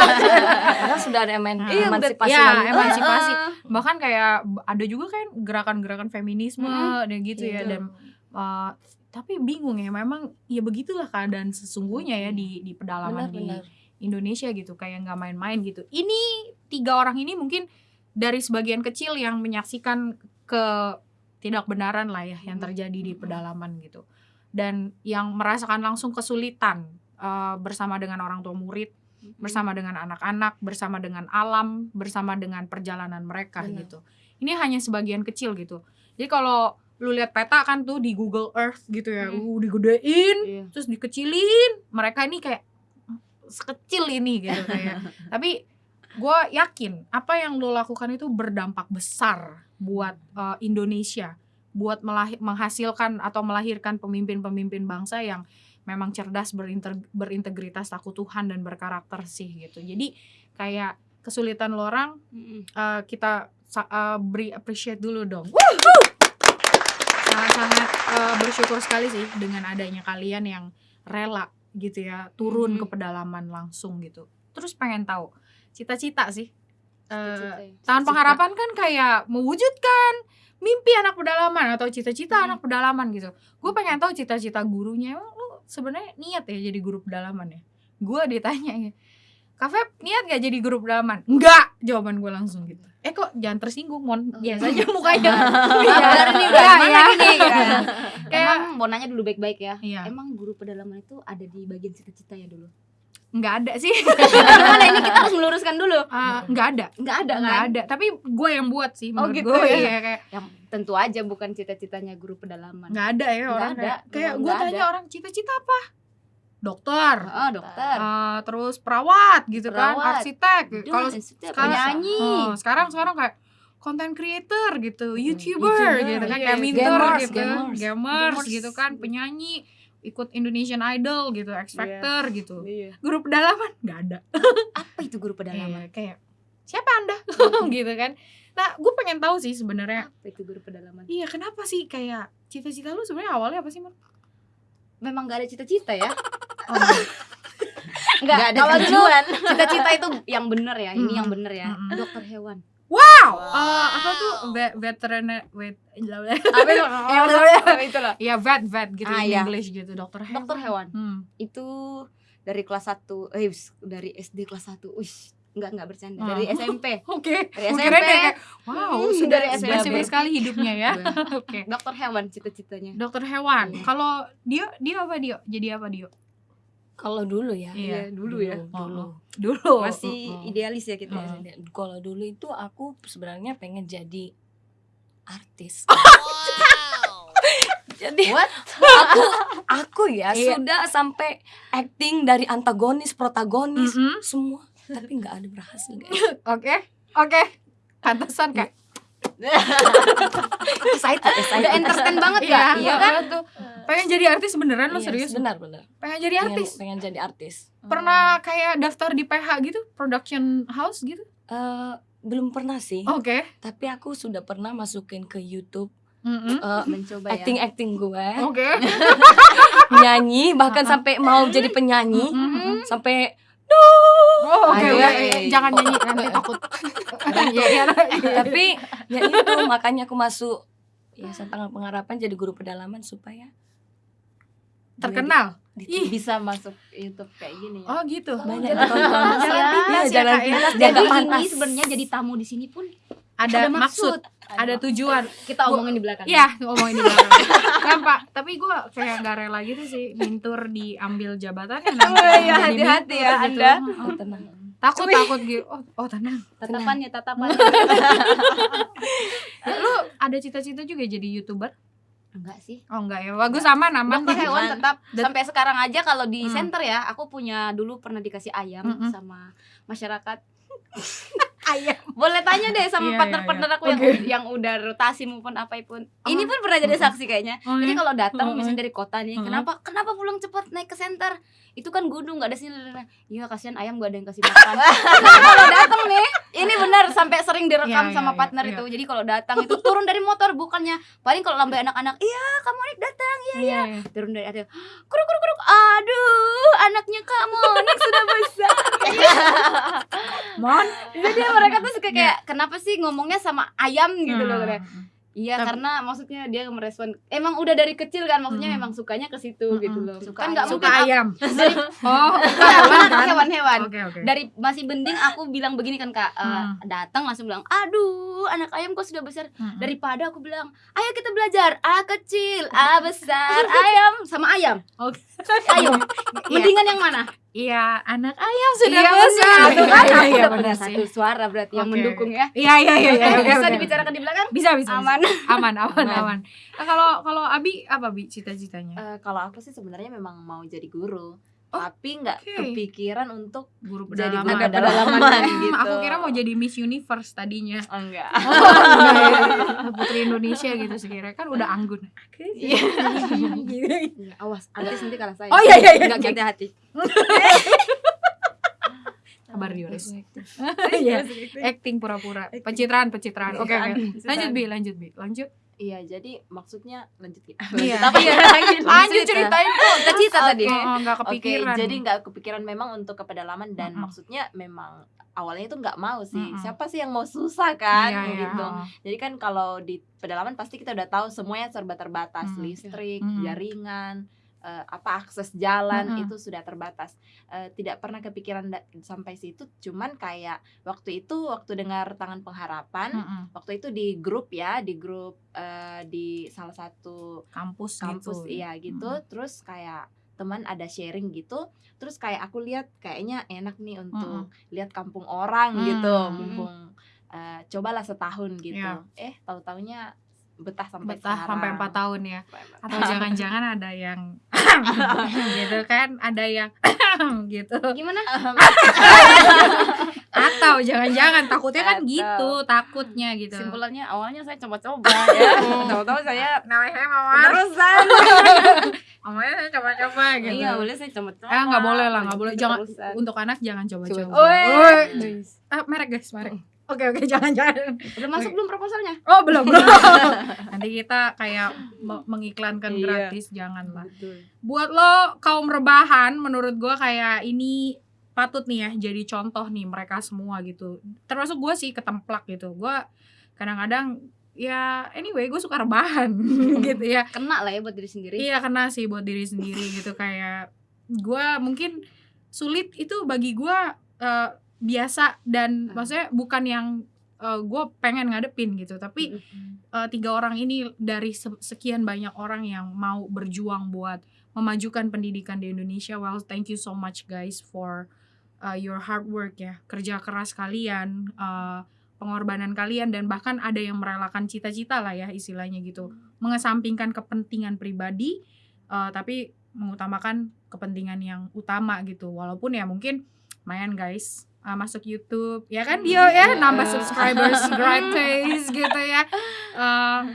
Karena sudah ada emen Nah, Iya, emansipasi ya, wanita. emansipasi. Ah, Bahkan kayak ada juga kan gerakan-gerakan feminisme Mm-mm. dan gitu ya Gitu. dan uh, tapi bingung ya memang ya begitulah keadaan sesungguhnya ya di di pedalaman di benar-benar Indonesia gitu kayak nggak main-main gitu. Ini tiga orang ini mungkin dari sebagian kecil yang menyaksikan ke tidak benaran lah ya yang terjadi di pedalaman gitu dan yang merasakan langsung kesulitan uh, bersama dengan orang tua murid bersama dengan anak-anak, bersama dengan alam, bersama dengan perjalanan mereka Benar. gitu. Ini hanya sebagian kecil gitu. Jadi kalau lu lihat peta kan tuh di Google Earth gitu ya, Hmm. uh, digedein, Iya. terus dikecilin. Mereka ini kayak "Hmm, sekecil ini gitu kayak. Tapi gue yakin apa yang lo lakukan itu berdampak besar buat uh, Indonesia, buat melahi- menghasilkan atau melahirkan pemimpin-pemimpin bangsa yang memang cerdas, berinter- berintegritas, takut Tuhan dan berkarakter sih gitu. Jadi kayak kesulitan lo orang uh, kita uh, beri appreciate dulu dong. Sangat-sangat uh, bersyukur sekali sih dengan adanya kalian yang rela gitu ya turun Mhm. ke pedalaman langsung gitu. Terus pengen tahu cita-cita sih. Uh, Cita-cita ya. Tahan Cita-cita. pengharapan kan kayak mewujudkan mimpi anak pedalaman atau cita-cita Mhm. anak pedalaman gitu. Gue pengen tahu cita-cita gurunya emang lu sebenarnya niat ya jadi guru pedalaman ya. Gue ditanya ya, Kak Feb niat gak jadi guru pedalaman? Enggak, jawaban gue langsung gitu. Eh kok jangan tersinggung mon, Oh. biasa aja mukanya. Udah Iya, mana iya. gini gitu. Kayak Emang mau nanya dulu baik-baik ya. Iya. Emang guru pedalaman itu ada di bagian cita-cita ya dulu? Nggak ada sih, Gimana ini kita harus meluruskan dulu. Ah, nggak ada, Enggak ada nggak kan? ada. Tapi gue yang buat sih, Oh, gitu gue ya. iya kayak Yang tentu aja bukan cita-citanya guru pedalaman. nggak ada ya Nggak orang ada, kayak, gue nggak tanya ada. orang cita-cita apa? Dokter, Oh, dokter. Ah, terus perawat gitu kan, Perawat. arsitek. Aduh, Kalau sekarang penyanyi. Oh, sekarang sekarang kayak content creator gitu, youtuber, YouTuber, gitu kan, iya. kayak minter Gamers, gitu, gamers. gamers, Gamers. gitu kan, penyanyi, ikut Indonesian Idol gitu, X Iya. Factor gitu. Iya. Guru pedalaman nggak ada. Apa itu guru pedalaman? Iya, kayak siapa anda gitu kan. Nah, gue pengen tahu sih sebenarnya. Apa itu guru pedalaman? Iya, kenapa sih kayak cita-cita lu sebenarnya awalnya apa sih, Mar? Memang gak ada cita-cita ya? Oh, Enggak, Nggak ada kalau dulu tujuan. cita-cita itu yang bener ya. Ini yang bener ya. Dokter hewan. Wow, Eh, apa tuh ve veteriner wait, Apa itu? Ya, itu loh. Iya, vet vet gitu Ah, in iya. English gitu, dokter hewan. Dokter hewan. Hmm. Itu dari kelas 1 eh dari SD kelas 1. Wih, enggak enggak bercanda. Ah. Dari SMP. Oke, Dari Gua SMP. kayak, wow, Hmm, sudah dari dari SMP. spesifik sekali hidupnya ya. Oke. Dokter hewan cita-citanya. Dokter hewan. Iya. Kalau dia dia apa dia? Jadi apa dia? Kalau dulu ya. Iya, dulu ya. Dulu. Dulu. Masih idealis ya kita. ya. Dan Kalau dulu itu aku sebenarnya pengen jadi artis. jadi What? aku aku ya Iya. sudah sampai acting dari antagonis, protagonis, Mm-mm. semua tapi nggak ada berhasil guys. Oke. Oke. Pantesan kayak excited, excited. Udah entertain banget iya, ya? Iya kan? tuh. Pengen jadi artis beneran lo Iya, serius? benar benar Pengen jadi pengen, artis. pengen jadi artis Pernah kayak daftar di PH gitu, production house gitu? Eh, belum pernah sih Oke. tapi aku sudah pernah masukin ke YouTube Mm-mm. eh, Mencoba ya. acting acting gue Oke. nyanyi bahkan Uh-uh. sampai mau jadi penyanyi Mm-mm. sampai Oh, oke. Iya, iya. Jangan nyanyi nanti takut. Iya, iya. tapi ya itu makanya aku masuk ya tentang pengharapan jadi guru pedalaman supaya terkenal. di- Ih. Bisa masuk YouTube kayak gini ya. Oh gitu. banyak jadi ditonton pintas ya. Iya, Pintas ya, jalan pintas Jadi ini sebenarnya jadi tamu di sini pun Ada, ada maksud, maksud. Ada tujuan. Kita Gua- omongin di belakang. Iya, ngomongin di belakang. Gampang. Tapi gue kayak gak rela gitu sih mintur diambil jabatannya nanti. Oh, iya, jadi hati-hati ya, Anda. oh tenang Takut takut gitu. Oh, oh tenang. Tatapannya, tatapannya. Ya, lu ada cita-cita juga jadi youtuber? Enggak sih. Oh enggak ya. Bagus sama aman. Dokter hewan Aman. tetap Dan- sampai sekarang aja kalau di Hmm. center ya, aku punya dulu pernah dikasih ayam Mm-mm. sama masyarakat. Ayam. Boleh tanya deh sama Iya, partner-partner iya, aku yang Oke. yang udah rotasi maupun apa pun. Oh. Ini pun pernah jadi saksi kayaknya. Oh, Jadi iya? kalau datang Mm-mm. misalnya dari kota nih, kenapa kenapa pulang cepat naik ke center? Itu kan gunung nggak ada sini. Iya kasihan ayam gak ada yang kasih makan. Kalau datang nih, ini benar sampai sering direkam Iya, sama iya, partner iya. itu. Jadi kalau datang itu turun dari motor bukannya paling kalau lambai anak-anak, iya kamu nih datang Iya, iya. turun dari atas. Kuruk kuruk kuruk. Aduh, anaknya kamu Mon jadi mereka tuh suka kayak kenapa sih ngomongnya sama ayam gitu loh katanya. Hmm. Iya Tapi- karena maksudnya dia merespon emang udah dari kecil kan maksudnya Hmm. memang sukanya ke situ Mm-mm. gitu loh. Suka kan nggak suka mungkin aku- ayam dari oh Bukan, hewan kan hewan-hewan. oke oke Dari masih mending aku bilang begini kan kak, eh, Hmm. datang langsung bilang, aduh anak ayam kok sudah besar. Mm-mm. Daripada aku bilang, ayo kita belajar A kecil, A besar, ayam sama ayam. Oke. Ayo, mendingan yang mana? Iya anak ayam sudah Iya, besar benar. Tuh kan Iya, aku iya, udah benar. Satu suara berarti yang Oke. mendukung ya. iya iya iya iya oke, Bisa dibicarakan di belakang? bisa bisa bisa. Aman. aman aman aman nah, kalau kalau Abi apa Bi cita-citanya Eh, kalau aku sih sebenarnya memang mau jadi guru Oh, tapi nggak oke. kepikiran untuk guru jadi pedalaman guru Ada pedalaman Hmm, gitu. Aku kira mau jadi Miss Universe tadinya. Oh, enggak. Putri Indonesia gitu sekira kan udah anggun. Iya. Iya, awas, artis nanti kalah saya. Oh, iya, iya, iya. Enggak hati-hati. kabar Yoris Iya. acting pura-pura. Pencitraan pencitraan. Oke oke. Lanjut Bi lanjut Bi. Lanjut iya jadi maksudnya lanjut ya Iya. Apa ya lanjut lanjut ceritain kok Cita-cita tadi. oh, oh, nggak Oke, kepikiran jadi nggak kepikiran memang untuk ke pedalaman dan Mm-mm. maksudnya memang awalnya itu nggak mau sih. Mm-mm. Siapa sih yang mau susah kan Iya, iya. gitu. Jadi kan kalau di pedalaman pasti kita udah tahu semuanya serba terbatas, Mm. listrik, Mm. jaringan, eh, apa akses jalan Mm-mm. itu sudah terbatas. Eh, tidak pernah kepikiran sampai situ, cuman kayak waktu itu waktu dengar tangan pengharapan, Mm-mm. waktu itu di grup ya, di grup eh, di salah satu kampus kampus gitu iya gitu terus kayak teman ada sharing gitu terus kayak aku lihat kayaknya enak nih untuk lihat kampung orang gitu Hmm. mumpung eh, cobalah setahun gitu Iya. eh tahu taunya betah sampai betah sekarang. sampai empat tahun ya atau jangan-jangan ada yang gitu kan ada yang gitu Gimana? atau jangan-jangan takutnya kan Atau. gitu takutnya gitu Simpulannya awalnya saya coba-coba ya. Tahu-tahu saya namanya mawar terusan. namanya saya coba-coba gitu Iya, boleh saya coba-coba. Eh, nggak boleh lah, nggak boleh. Jangan- untuk anak jangan coba-coba ah, merek guys merek oke oke jangan-jangan Udah masuk belum proposalnya? oh belum belum nanti kita kayak me- mengiklankan Iya. gratis jangan lah Betul. buat lo kaum rebahan menurut gua kayak ini patut nih ya jadi contoh nih mereka semua gitu termasuk gua sih ketemplak gitu gua kadang-kadang ya anyway gue suka rebahan gitu ya Kena lah ya buat diri sendiri. iya kena sih buat diri sendiri gitu kayak gua mungkin sulit itu bagi gua eh, biasa dan Hmm. maksudnya bukan yang eh, gua pengen ngadepin gitu tapi eh, tiga orang ini dari se- sekian banyak orang yang mau berjuang buat memajukan pendidikan di Indonesia. Well, thank you so much guys for uh, your hard work ya, kerja keras kalian, uh, pengorbanan kalian dan bahkan ada yang merelakan cita-cita lah ya istilahnya gitu, mengesampingkan kepentingan pribadi, uh, tapi mengutamakan kepentingan yang utama gitu. Walaupun ya mungkin lumayan guys uh, masuk YouTube. Ya kan dia ya? nambah subscribers gratis gitu ya. Uh,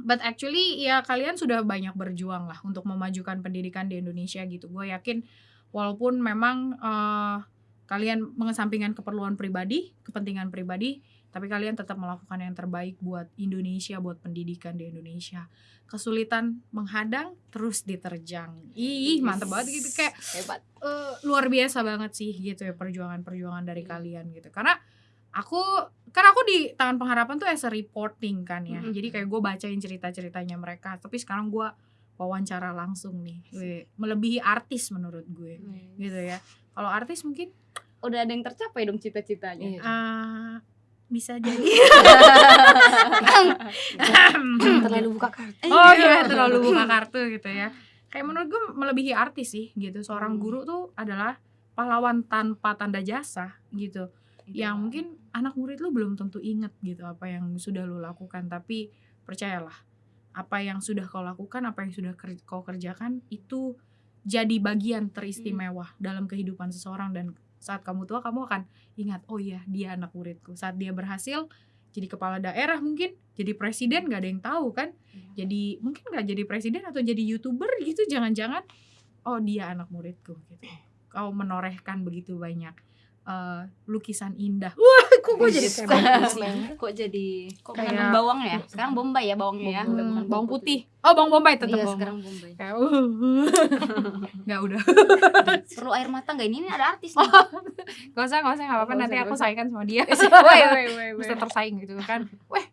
but actually ya kalian sudah banyak berjuang lah untuk memajukan pendidikan di Indonesia gitu. Gue yakin walaupun memang uh, kalian mengesampingkan keperluan pribadi kepentingan pribadi tapi kalian tetap melakukan yang terbaik buat Indonesia buat pendidikan di Indonesia. Kesulitan menghadang terus diterjang. Ih mantep banget gitu. Kayak Hebat. eh, luar biasa banget sih gitu ya perjuangan-perjuangan dari kalian gitu. Karena aku kan aku di tangan pengharapan tuh as a reporting kan ya. Mhm. jadi kayak gue bacain cerita-ceritanya mereka. Tapi sekarang gue wawancara langsung nih. Melebihi artis menurut gue gitu ya. Kalau artis mungkin Udah ada yang tercapai dong cita-citanya. Iya. Bisa jadi. Terlalu buka kartu. Oh iya terlalu buka kartu gitu ya. Kayak menurut gue melebihi artis sih gitu. Seorang Hmm. guru tuh adalah pahlawan tanpa tanda jasa gitu. Iya. yang mungkin anak murid lu belum tentu inget gitu apa yang sudah lu lakukan. Tapi percayalah apa yang sudah kau lakukan apa yang sudah kau kerjakan itu jadi bagian teristimewa dalam kehidupan seseorang dan saat kamu tua kamu akan ingat oh iya dia anak muridku. Saat dia berhasil jadi kepala daerah mungkin jadi presiden nggak ada yang tahu kan? Jadi mungkin nggak jadi presiden atau jadi youtuber gitu jangan-jangan oh dia anak muridku gitu. Kau menorehkan begitu banyak eh, lukisan indah. Wah, kok gue jadi kayak kok jadi kok Kayak- bawang ya sekarang bombay ya bawangnya ya Hmm, bawang putih. Oh, bawang bombay tetap iya bawang. sekarang bombay Kayak, Nggak udah. perlu air mata nggak ini ini ada artis nih Gak usah, gak usah, gak apa-apa. Nanti aku saingkan sama dia. woi woi woi Bisa tersaing gitu kan. Weh,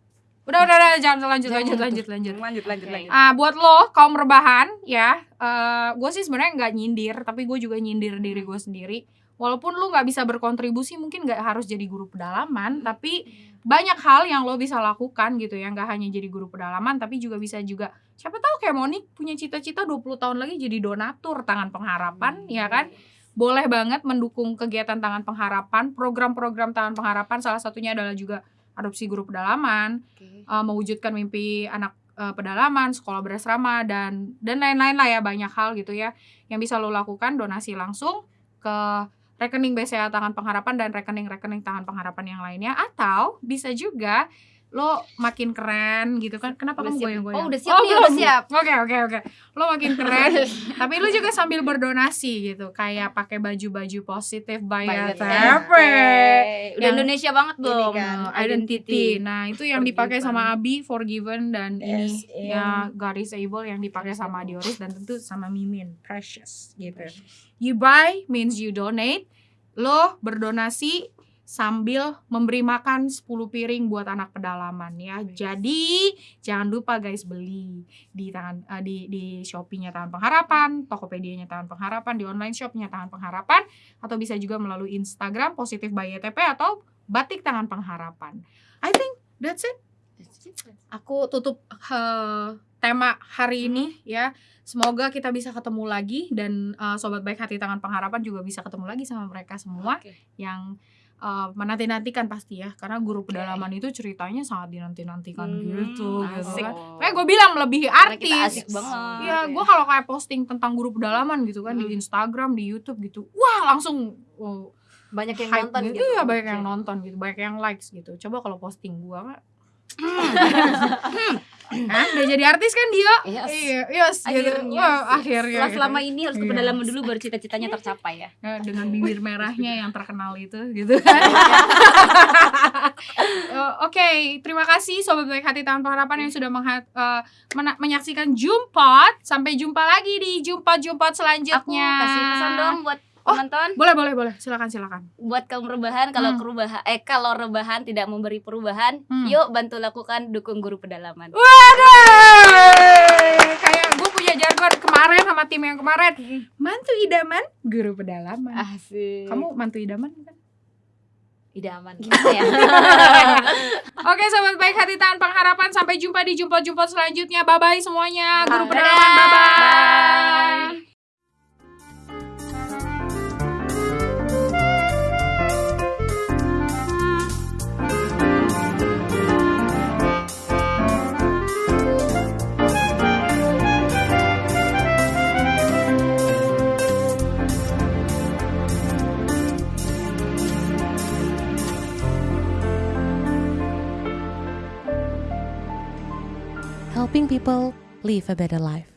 udah, udah, udah, jangan lanjut, lanjut, lanjut, lanjut. lanjut lanjut Oke. Ah, buat lo kaum rebahan ya, eh gue sih sebenarnya nggak nyindir, tapi gue juga nyindir diri gue sendiri. Walaupun lo nggak bisa berkontribusi, mungkin nggak harus jadi guru pedalaman, tapi banyak hal yang lo bisa lakukan gitu ya, nggak hanya jadi guru pedalaman, tapi juga bisa juga siapa tahu kayak Monik punya cita-cita 20 tahun lagi jadi donatur tangan pengharapan, ya kan? Boleh banget mendukung kegiatan tangan pengharapan, program-program tangan pengharapan salah satunya adalah juga adopsi guru pedalaman uh, mewujudkan mimpi anak uh, pedalaman, sekolah berasrama dan dan lain-lain lah ya banyak hal gitu ya yang bisa lo lakukan donasi langsung ke rekening BCA Tangan Pengharapan dan rekening-rekening Tangan Pengharapan yang lainnya atau bisa juga lo makin keren gitu kan. Kenapa Udah kamu goyang-goyang? Oh, udah siap nih, udah siap. oke oke oke. Lo makin keren tapi lo juga sambil berdonasi gitu. Kayak pakai baju-baju positif by TP udah Yang- Indonesia banget belum kan, identity. Nah, itu yang dipakai sama Abi, Forgiven dan Yes, ini. ya God is able yang dipakai sama Dioris dan tentu sama Mimin, Precious gitu. You buy means you donate. Lo berdonasi sambil memberi makan 10 piring buat anak pedalaman ya. Jadi jangan lupa guys beli di tangan eh, di di Shopee-nya Tangan Pengharapan, Tokopedia-nya Tangan Pengharapan, di online shop-nya Tangan Pengharapan atau bisa juga melalui Instagram Positif by YTP atau Batik Tangan Pengharapan. I think that's it. Aku tutup eh, tema hari ini ya. Semoga kita bisa ketemu lagi dan eh, sobat baik hati Tangan Pengharapan juga bisa ketemu lagi sama mereka semua Oke. yang eh, menanti-nantikan pasti ya karena guru pedalaman itu ceritanya sangat dinanti-nantikan Hmm, gitu gitu asik. kan. Kayak gue bilang Karena kita artis. asik banget Iya, ya. gue kalau kayak posting tentang guru pedalaman gitu kan di Hmm. Instagram, di YouTube gitu, wah langsung oh, banyak yang nonton gitu. gitu Iya, banyak yang nonton gitu, banyak yang likes gitu. Coba kalau posting gua mah Hah, udah jadi artis kan dia? Yes. Iya, yes, gitu. Akhirnya Wah, sih. akhirnya. Setelah gitu. selama ini harus ke Iya. pedalaman dulu baru cita-citanya tercapai ya Ya, dengan bibir merahnya yang terkenal itu gitu kan. Oke, terima kasih sobat baik hati Taman Pengharapan yang sudah mengha- eh, mena- menyaksikan Jumpot. Sampai jumpa lagi di Jumpot-Jumpot aku selanjutnya. kasih pesan dong buat Oh. penonton Boleh, boleh, boleh. Silakan, silakan. buat kaum rebahan kalau Hmm. kerubahan eh kalau rebahan tidak memberi perubahan Hmm. yuk bantu lakukan dukung guru pedalaman Waduh, kayak gue punya jargon kemarin sama tim yang kemarin. Mantu idaman, guru pedalaman. asik Kamu mantu idaman kan? idaman gimana ya Oke sobat baik hati tahan pengharapan Sampai jumpa di jumpa-jumpa selanjutnya Bye bye semuanya Guru Bye. pedalaman bye bye helping people live a better life.